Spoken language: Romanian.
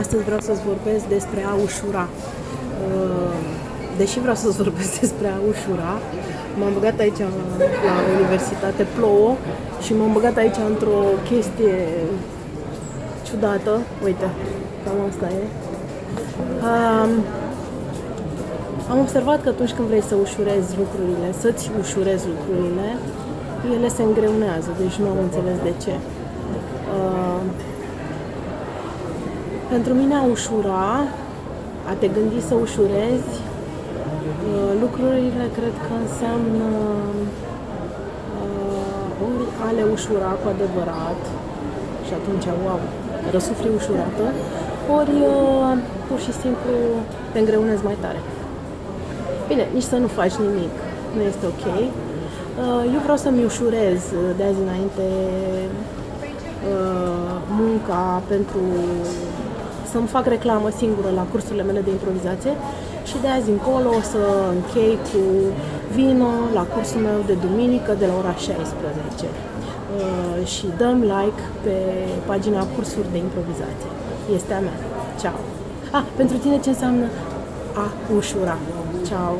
astăzi vreau să-ți vorbesc despre a ușura. Uh, deși vreau să-ți vorbesc despre a ușura, m-am băgat aici la universitate, plouă, și m-am băgat aici într-o chestie ciudată. Uite, cam asta e. Um, am observat că atunci când vrei să ușurezi lucrurile, să-ți ușurezi lucrurile, ele se îngreunează, deci nu am înțeles de ce. Uh, pentru mine a ușura, a te gândi să ușurezi, uh, lucrurile cred că înseamnă uh, ori a le ușura cu adevărat și atunci, wow, răsufli ușurată, ori uh, pur și simplu te îngreunezi mai tare. Bine, nici să nu faci nimic, nu este ok. Eu vreau să-mi ușurez de azi înainte munca pentru să-mi fac reclamă singură la cursurile mele de improvizație și de azi încolo o să închei cu vino la cursul meu de duminică de la ora 16. Uh, și dăm like pe pagina cursuri de improvizație. Este a mea. Ciao! Ah, pentru tine ce înseamnă a ușura? Ciao!